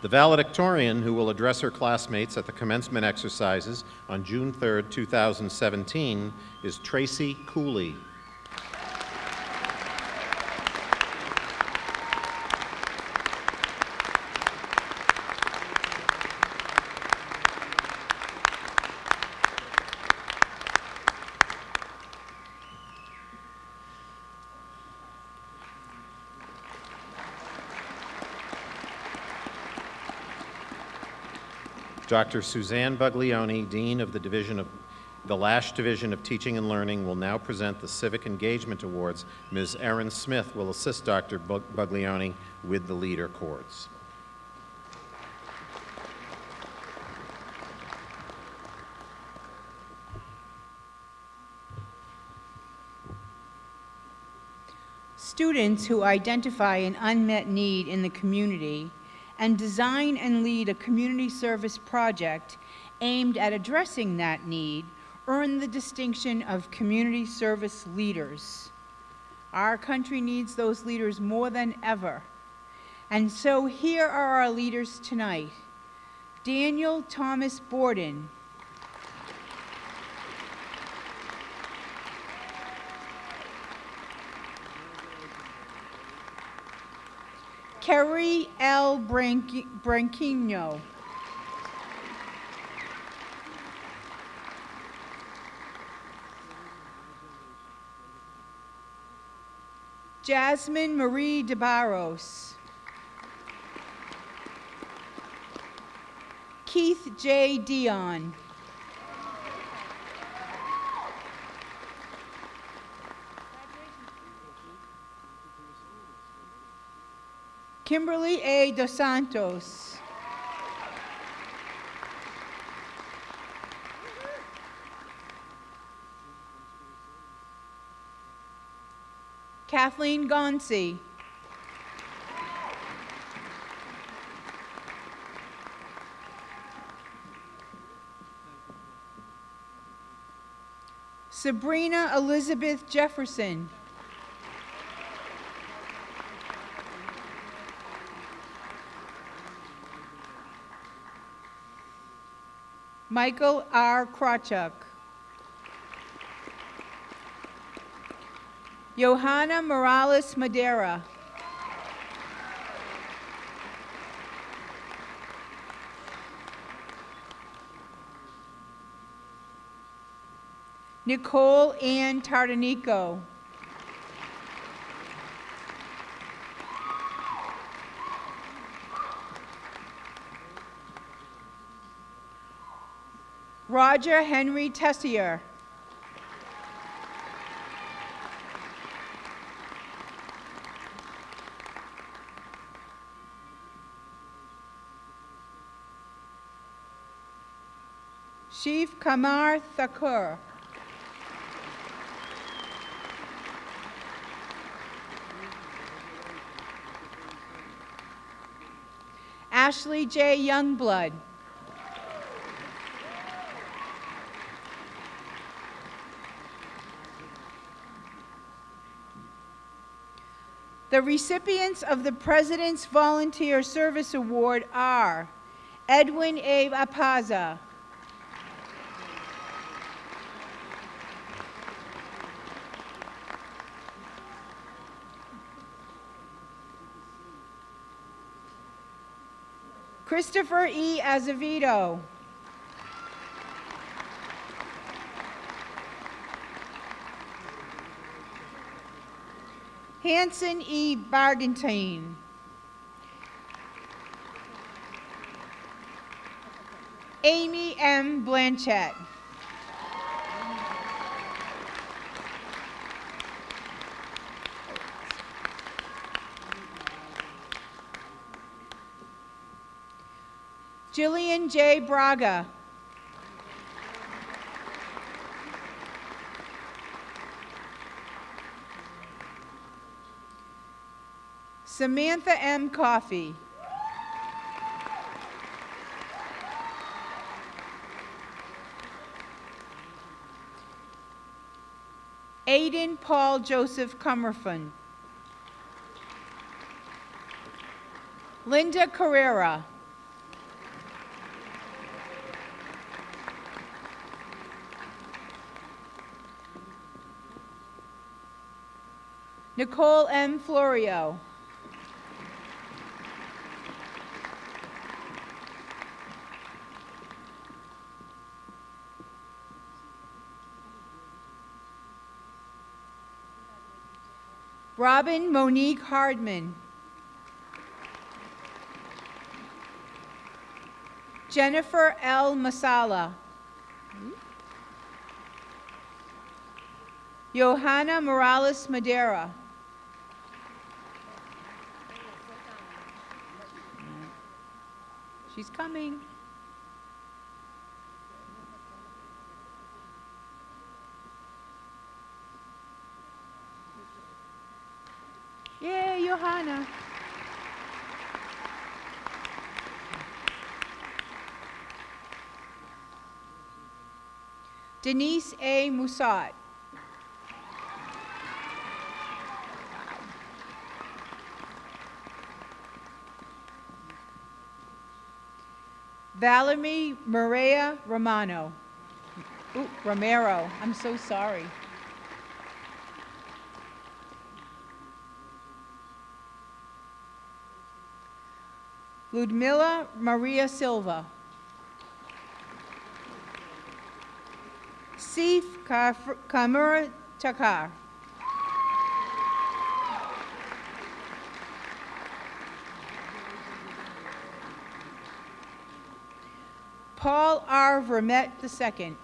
[SPEAKER 12] The valedictorian who will address her classmates at the commencement exercises on June 3, 2017, is Tracy Cooley. Dr. Suzanne Buglioni, Dean of the Division of the Lash Division of Teaching and Learning, will now present the Civic Engagement Awards. Ms. Erin Smith will assist Dr. Bug- Buglioni with the leader cords.
[SPEAKER 6] Students who identify an unmet need in the community and design and lead a community service project aimed at addressing that need earn the distinction of community service leaders. Our country needs those leaders more than ever. And so here are our leaders tonight. Daniel Thomas Borden, Kerry L. Branqui- Branquinho. Jasmine Marie DeBarros. Keith J. Dion. Kimberly A. Dos Santos. Kathleen Gonsi. Sabrina Elizabeth Jefferson. Michael R. Krawchuk. Johanna Morales Madera. Nicole Ann Tardanico. Roger Henry Tessier. Chief Kamar Thakur. Ashley J. Youngblood. The recipients of the President's Volunteer Service Award are Edwin A. Apaza, Christopher E. Azevedo, Hanson E. Bargentine. Amy M. Blanchett. Jillian J. Braga. Samantha M. Coffey. Aiden Paul Joseph Comerford. Linda Carrera. Nicole M. Florio. Robin Monique Hardman. Jennifer L. Masala. Johanna Morales Madera. She's coming. Johanna. Denise A. Musat. Valerie Maria Romano. Ooh, Romero, I'm so sorry. Ludmila Maria Silva. Sif Kamura Thakur. Paul R. Vermette II.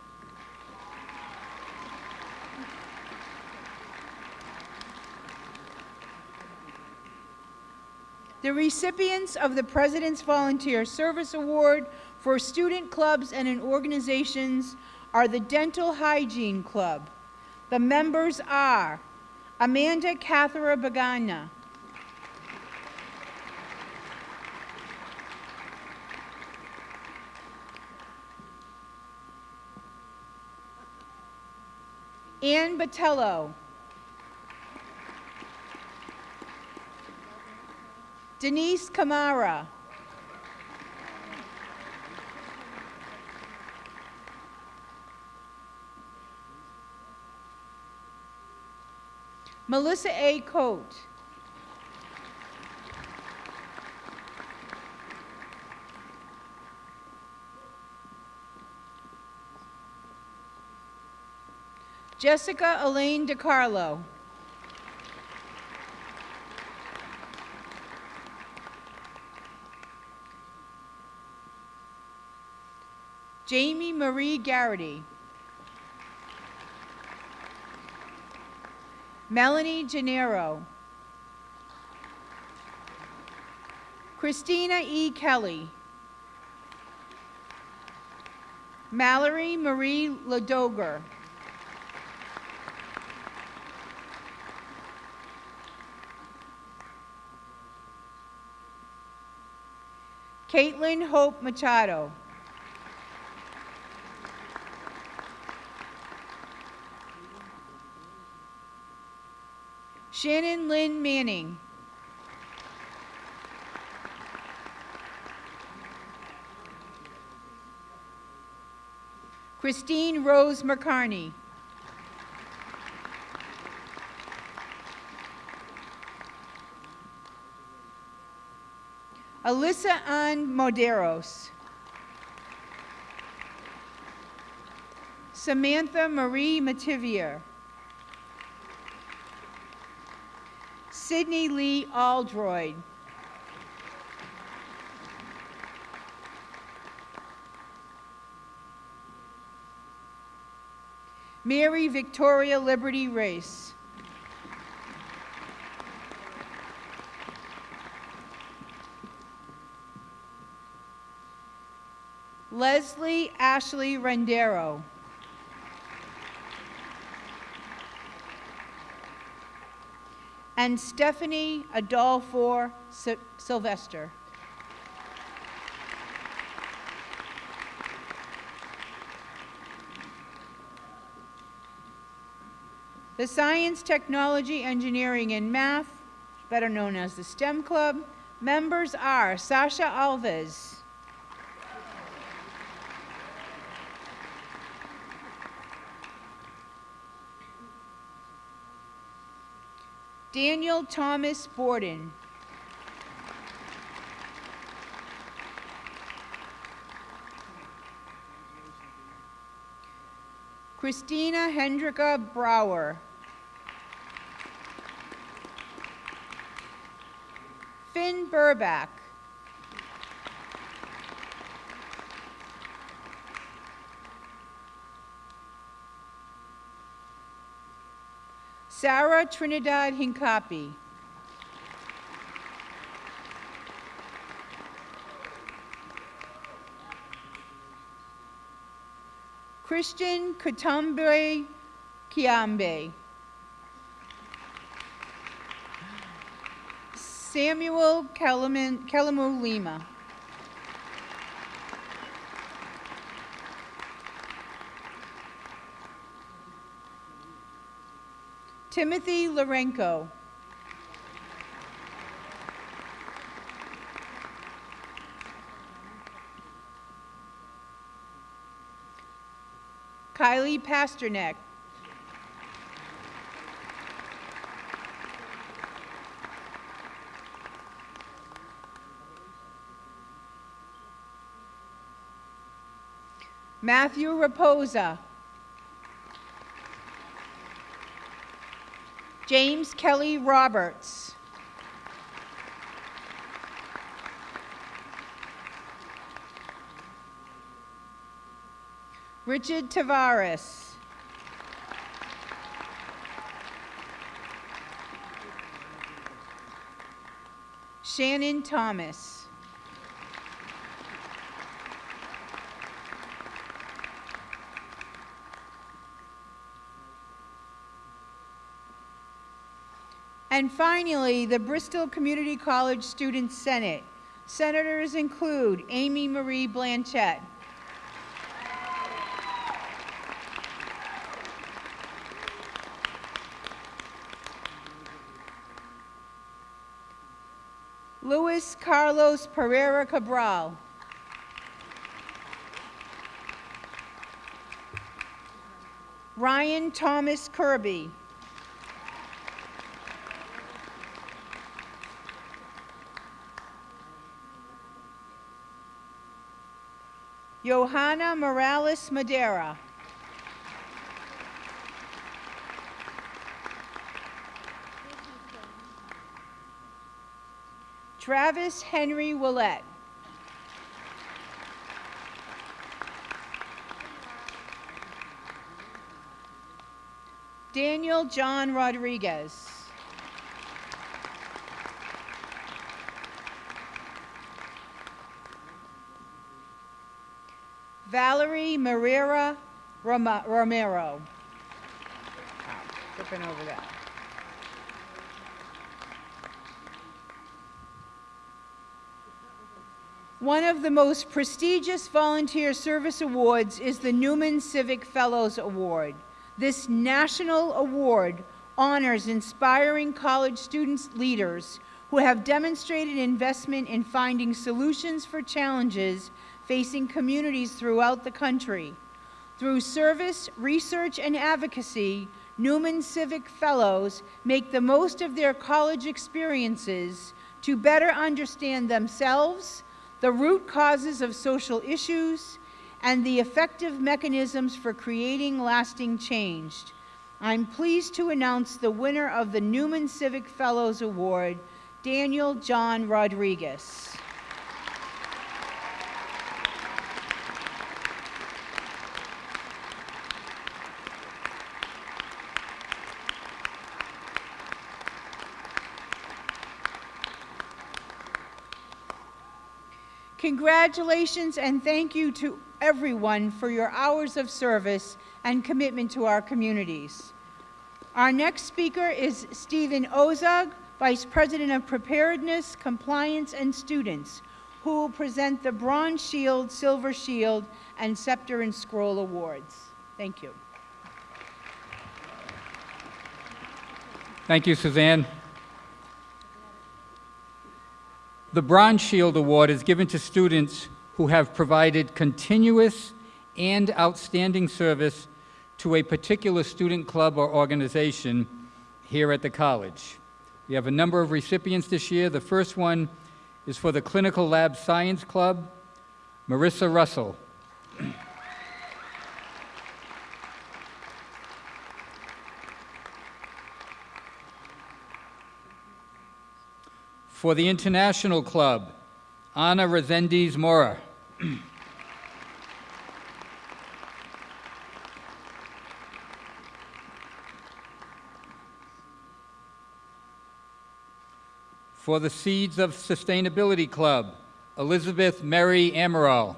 [SPEAKER 6] The recipients of the President's Volunteer Service Award for student clubs and organizations are the Dental Hygiene Club. The members are Amanda Cathara Bagana, Ann Botello, Denise Kamara, Melissa A. Coate, Jessica Elaine DiCarlo. Jamie Marie Garrity. Melanie Gennaro. Christina E. Kelly. Mallory Marie Ladoger. Caitlin Hope Machado. Shannon Lynn Manning. Christine Rose McCarney. Alyssa Ann Moderos. Samantha Marie Mativier. Sydney Lee Aldroyd. Mary Victoria Liberty Race. Leslie Ashley Rendero. And Stephanie Adolfo Sy- Sylvester. The Science, Technology, Engineering, and Math, better known as the STEM Club, members are Sasha Alves. Daniel Thomas Borden. Christina Hendrika Brower. Finn Burback. Sarah Trinidad Hincapie. Christian Katambe Kiambe. Samuel Kelamu Lima. Timothy Lorenko. Kylie Pasternak. Matthew Raposa. James Kelly Roberts. Richard Tavares. Shannon Thomas. And finally, the Bristol Community College Student Senate. Senators include Amy Marie Blanchett. Luis Carlos Pereira Cabral. Ryan Thomas Kirby. Johanna Morales Madera. Travis Henry Willett. Daniel John Rodriguez. Valerie Marrera Romero. Over that. One of the most prestigious volunteer service awards is the Newman Civic Fellows Award. This national award honors inspiring college students leaders who have demonstrated investment in finding solutions for challenges facing communities throughout the country. Through service, research, and advocacy, Newman Civic Fellows make the most of their college experiences to better understand themselves, the root causes of social issues, and the effective mechanisms for creating lasting change. I'm pleased to announce the winner of the Newman Civic Fellows Award, Daniel John Rodriguez. Congratulations and thank you to everyone for your hours of service and commitment to our communities. Our next speaker is Stephen Ozug, Vice President of Preparedness, Compliance, and Students, who will present the Bronze Shield, Silver Shield, and Scepter and Scroll Awards. Thank you.
[SPEAKER 13] Thank you, Suzanne. The Bronze Shield Award is given to students who have provided continuous and outstanding service to a particular student club or organization here at the college. We have a number of recipients this year. The first one is for the Clinical Lab Science Club, Marissa Russell. For the International Club, Ana Rezendiz Mora. For the Seeds of Sustainability Club, Elizabeth Mary Amaral.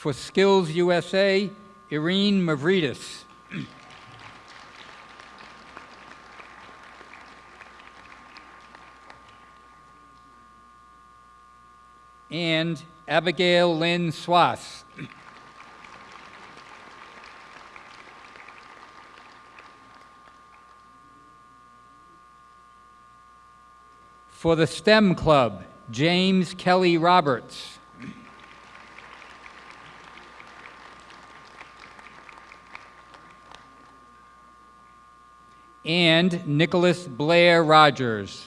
[SPEAKER 13] For Skills USA, Irene Mavridis. and Abigail Lynn Swass. For the STEM Club, James Kelly Roberts. And Nicholas Blair Rogers.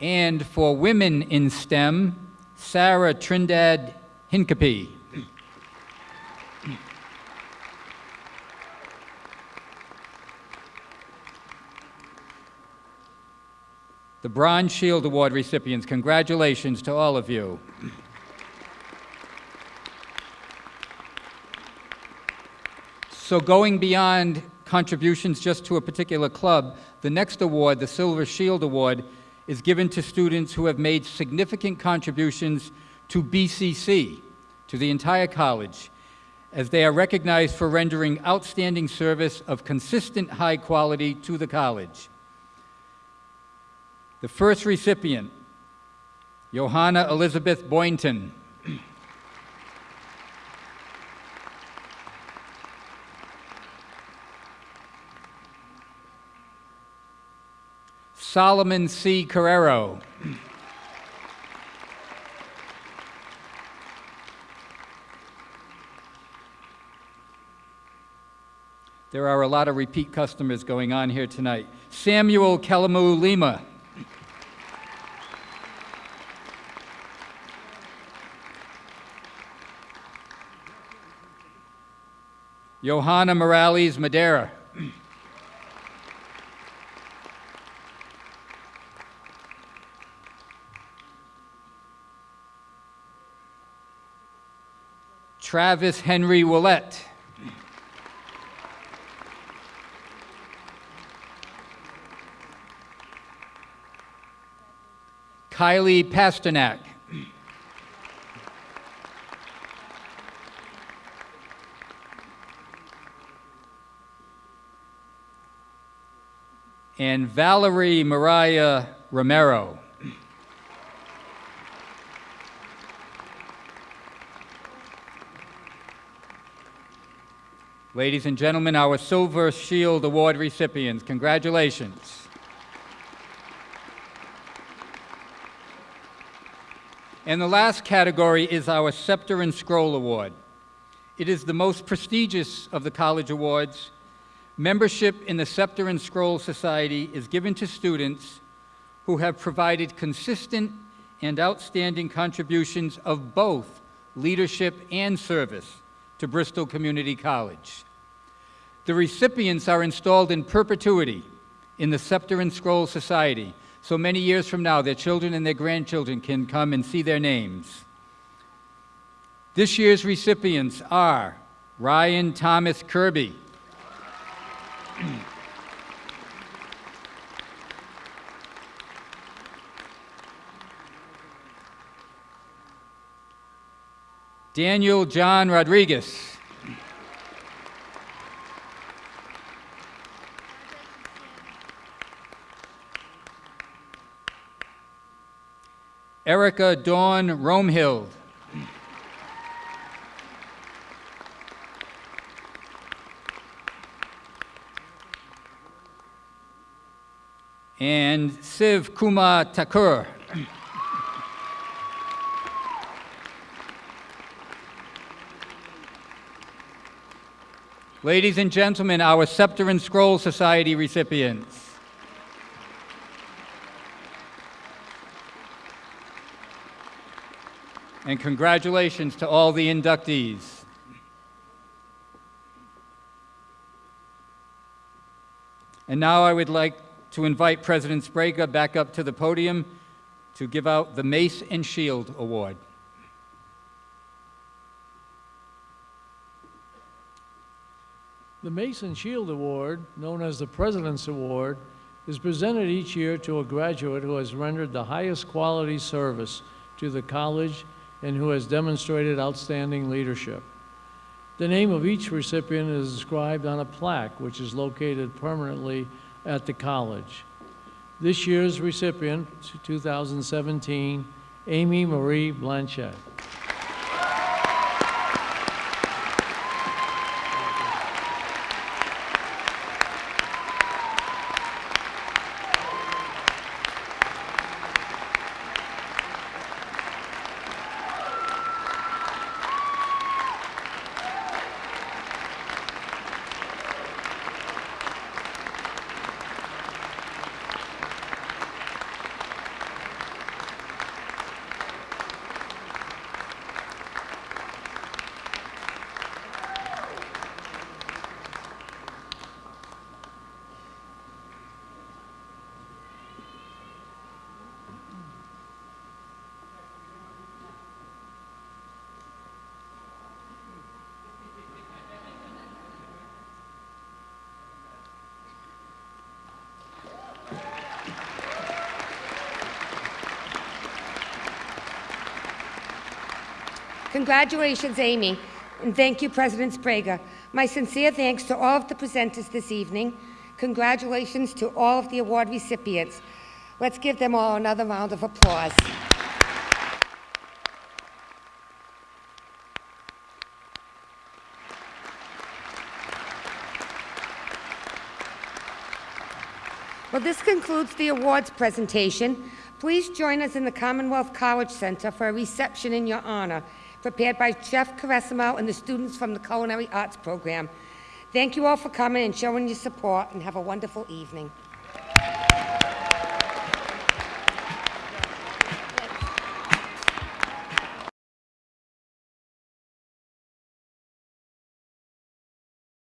[SPEAKER 13] And for women in STEM, Sarah Trindad Hincapie. The Bronze Shield Award recipients, congratulations to all of you. So going beyond contributions just to a particular club, the next award, the Silver Shield Award, is given to students who have made significant contributions to BCC, to the entire college, as they are recognized for rendering outstanding service of consistent high quality to the college. The first recipient, Johanna Elizabeth Boynton. Solomon C. Carrero. There are a lot of repeat customers going on here tonight. Samuel Kelamu Lima. Johanna Morales Madera. Travis Henry Willett. Kylie Pasternak. and Valerie Mariah Romero. Ladies and gentlemen, our Silver Shield Award recipients, congratulations. And the last category is our Scepter and Scroll Award. It is the most prestigious of the college awards Membership in the Scepter and Scroll Society is given to students who have provided consistent and outstanding contributions of both leadership and service to Bristol Community College. The recipients are installed in perpetuity in the Scepter and Scroll Society, so many years from now, their children and their grandchildren can come and see their names. This year's recipients are Ryan Thomas Kirby, Daniel John Rodriguez. Erica Dawn Romehild. And Siv Kumar Thakur. Ladies and gentlemen, our Scepter and Scroll Society recipients. And congratulations to all the inductees. And now I would like to invite President Sprague back up to the podium to give out the Mace and Shield Award.
[SPEAKER 2] The Mace and Shield Award, known as the President's Award, is presented each year to a graduate who has rendered the highest quality service to the college and who has demonstrated outstanding leadership. The name of each recipient is inscribed on a plaque which is located permanently at the college. This year's recipient, 2017, Amy Marie Blanchett.
[SPEAKER 1] Congratulations, Amy, and thank you, President Sprague. My sincere thanks to all of the presenters this evening. Congratulations to all of the award recipients. Let's give them all another round of applause. Well, this concludes the awards presentation. Please join us in the Commonwealth College Center for a reception in your honor, prepared by Chef Caressimo and the students from the Culinary Arts Program. Thank you all for coming and showing your support, and have a wonderful evening.